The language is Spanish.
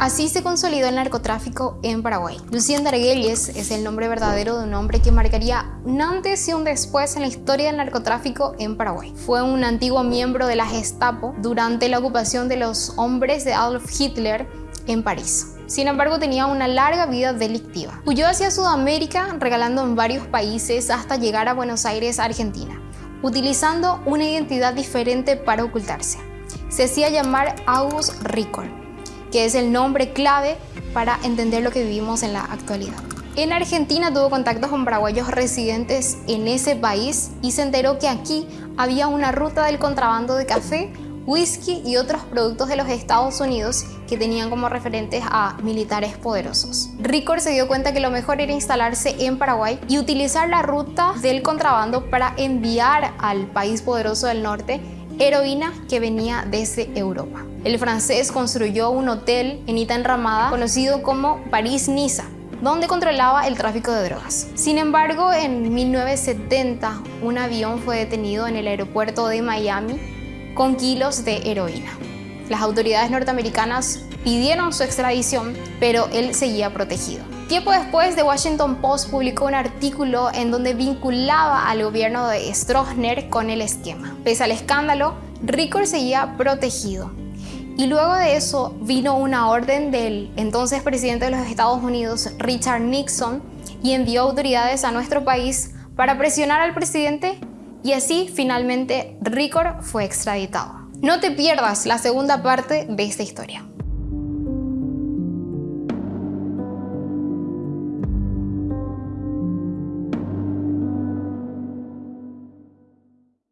Así se consolidó el narcotráfico en Paraguay. Lucien Darguelles es el nombre verdadero de un hombre que marcaría un antes y un después en la historia del narcotráfico en Paraguay. Fue un antiguo miembro de la Gestapo durante la ocupación de los hombres de Adolf Hitler en París. Sin embargo, tenía una larga vida delictiva. Huyó hacia Sudamérica regalando en varios países hasta llegar a Buenos Aires, Argentina, utilizando una identidad diferente para ocultarse. Se hacía llamar August Ricol, que es el nombre clave para entender lo que vivimos en la actualidad. En Argentina tuvo contactos con paraguayos residentes en ese país y se enteró que aquí había una ruta del contrabando de café whisky y otros productos de los Estados Unidos que tenían como referentes a militares poderosos. Ricor se dio cuenta que lo mejor era instalarse en Paraguay y utilizar la ruta del contrabando para enviar al país poderoso del norte heroína que venía desde Europa. El francés construyó un hotel en Ita Enramada conocido como París-Niza, donde controlaba el tráfico de drogas. Sin embargo, en 1970 un avión fue detenido en el aeropuerto de Miami con kilos de heroína. Las autoridades norteamericanas pidieron su extradición, pero él seguía protegido. Tiempo después, The Washington Post publicó un artículo en donde vinculaba al gobierno de Stroessner con el esquema. Pese al escándalo, Ricord seguía protegido. Y luego de eso vino una orden del entonces presidente de los Estados Unidos, Richard Nixon, y envió autoridades a nuestro país para presionar al presidente y así finalmente Ricor fue extraditado. No te pierdas la segunda parte de esta historia.